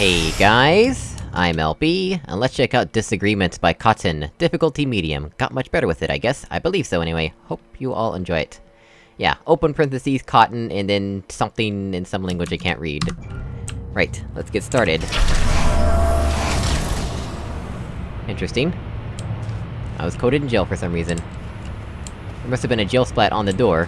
Hey guys, I'm LB, and let's check out Disagreement by Cotton. Difficulty medium. Got much better with it, I guess. I believe so anyway. Hope you all enjoy it. Yeah, open parentheses, cotton, and then something in some language I can't read. Right, let's get started. Interesting. I was coded in gel for some reason. There must have been a gel splat on the door.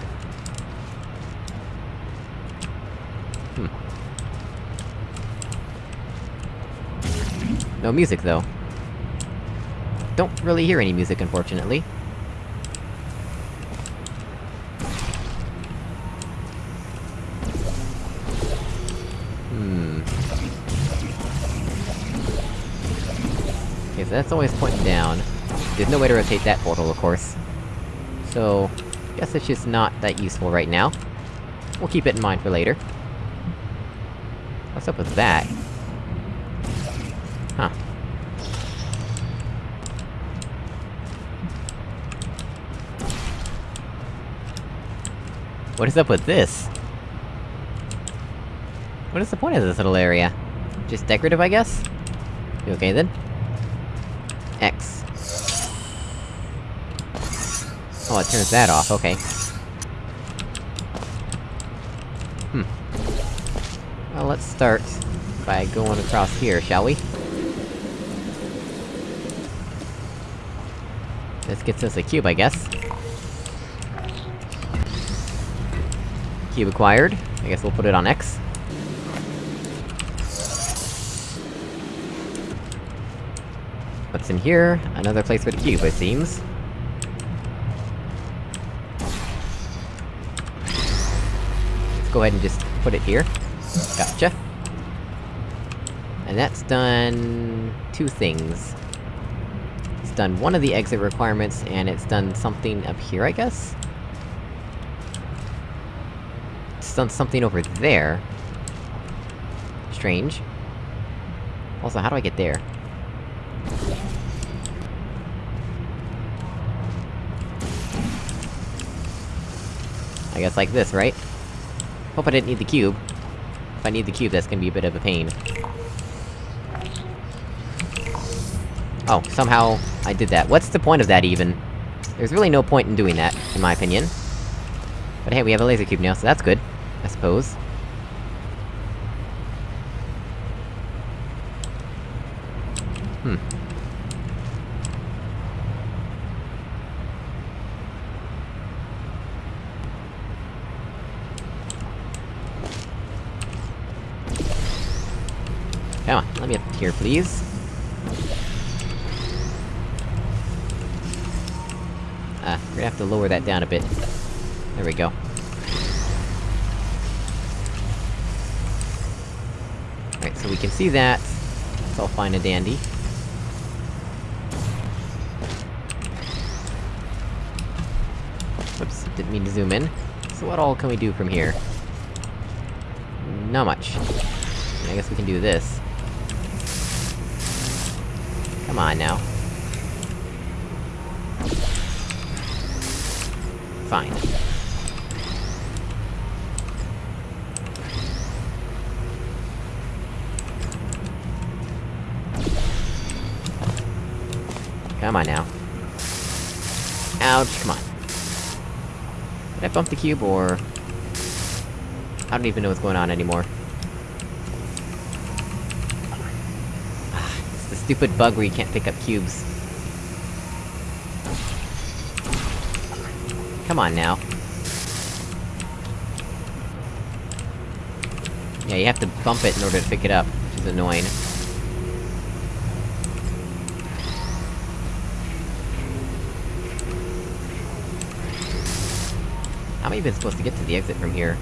No music, though. Don't really hear any music, unfortunately. Hmm... Okay, so that's always pointing down. There's no way to rotate that portal, of course. So... Guess it's just not that useful right now. We'll keep it in mind for later. What's up with that? What is up with this? What is the point of this little area? Just decorative, I guess? You okay then? X. Oh, it turns that off, okay. Hmm. Well, let's start by going across here, shall we? This gets us a cube, I guess. Cube acquired. I guess we'll put it on X. What's in here? Another place for the cube, it seems. Let's go ahead and just put it here. Gotcha. And that's done... two things. It's done one of the exit requirements, and it's done something up here, I guess? It's done something over there. Strange. Also, how do I get there? I guess like this, right? Hope I didn't need the cube. If I need the cube, that's gonna be a bit of a pain. Oh, somehow I did that. What's the point of that, even? There's really no point in doing that, in my opinion. But hey, we have a laser cube now, so that's good. I suppose. Hmm. Come on, let me up here, please. Ah, we're gonna have to lower that down a bit. There we go. Alright, so we can see that. It's all fine and dandy. Whoops, didn't mean to zoom in. So what all can we do from here? Not much. I guess we can do this. Come on, now. Fine. Come on now. Ouch, come on. Did I bump the cube, or... I don't even know what's going on anymore. Ah, it's the stupid bug where you can't pick up cubes. Come on now. Yeah, you have to bump it in order to pick it up, which is annoying. How am I even supposed to get to the exit from here?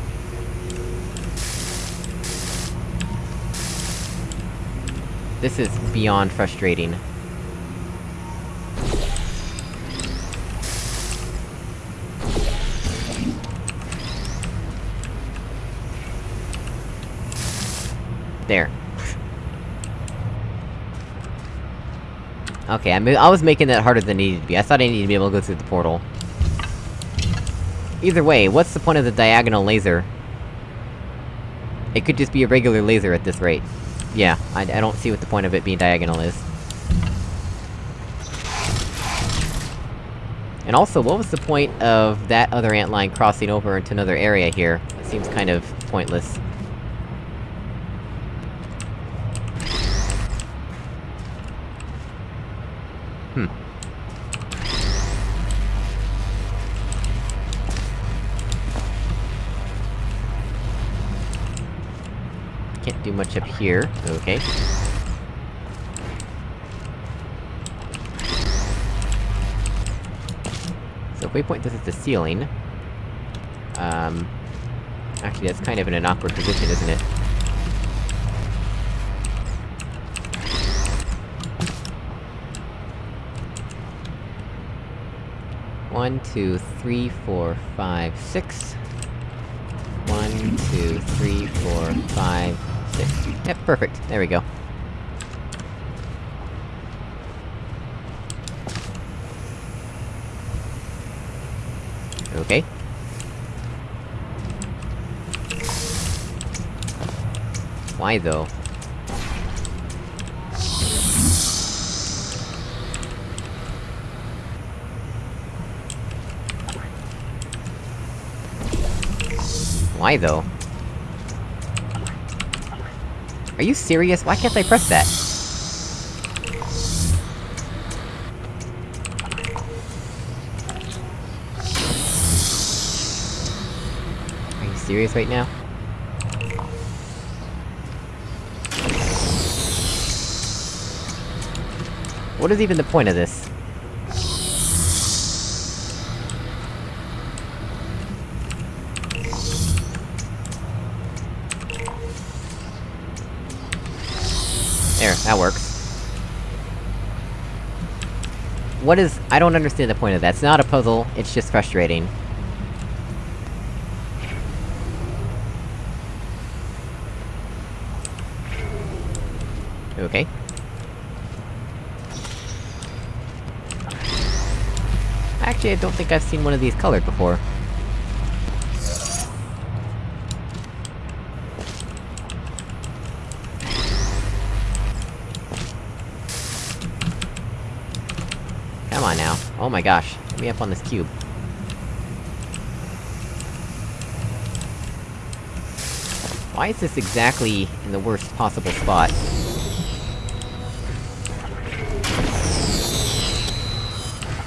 This is beyond frustrating. There. Okay, I, I was making that harder than it needed to be. I thought I needed to be able to go through the portal. Either way, what's the point of the diagonal laser? It could just be a regular laser at this rate. yeah, I, I don't see what the point of it being diagonal is. And also, what was the point of that other ant line crossing over into another area here? It seems kind of pointless. Can't do much up here, okay. So if we point this at the ceiling... Um... Actually, that's kind of in an awkward position, isn't it? One, two, three, four, five, six. One, two, three, four, five, six. Yep, perfect. There we go. Okay. Why though? Why though? Are you serious? Why can't I press that? Are you serious right now? What is even the point of this? That works. What is- I don't understand the point of that. It's not a puzzle, it's just frustrating. Okay. Actually, I don't think I've seen one of these colored before. Come on now. Oh my gosh. Let me up on this cube. Why is this exactly in the worst possible spot?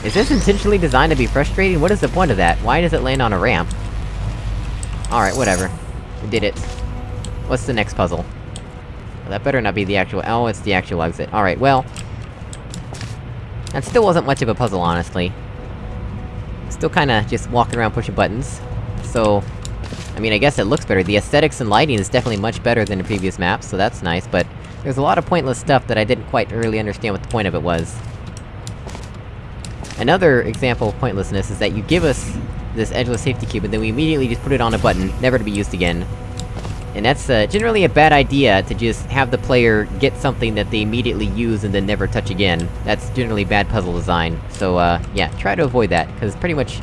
Is this intentionally designed to be frustrating? What is the point of that? Why does it land on a ramp? Alright, whatever. We did it. What's the next puzzle? Well, that better not be the actual- oh, it's the actual exit. Alright, well... That still wasn't much of a puzzle, honestly. Still kinda just walking around pushing buttons. So... I mean, I guess it looks better. The aesthetics and lighting is definitely much better than the previous maps, so that's nice, but... There's a lot of pointless stuff that I didn't quite really understand what the point of it was. Another example of pointlessness is that you give us this edgeless safety cube, and then we immediately just put it on a button, never to be used again. And that's, uh, generally a bad idea, to just have the player get something that they immediately use and then never touch again. That's generally bad puzzle design. So, uh, yeah, try to avoid that, because pretty much...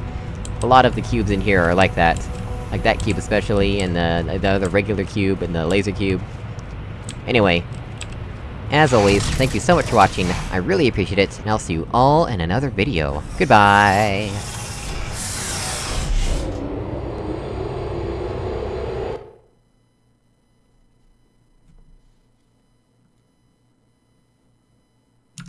A lot of the cubes in here are like that. Like that cube especially, and the, the other regular cube, and the laser cube. Anyway, as always, thank you so much for watching, I really appreciate it, and I'll see you all in another video. Goodbye!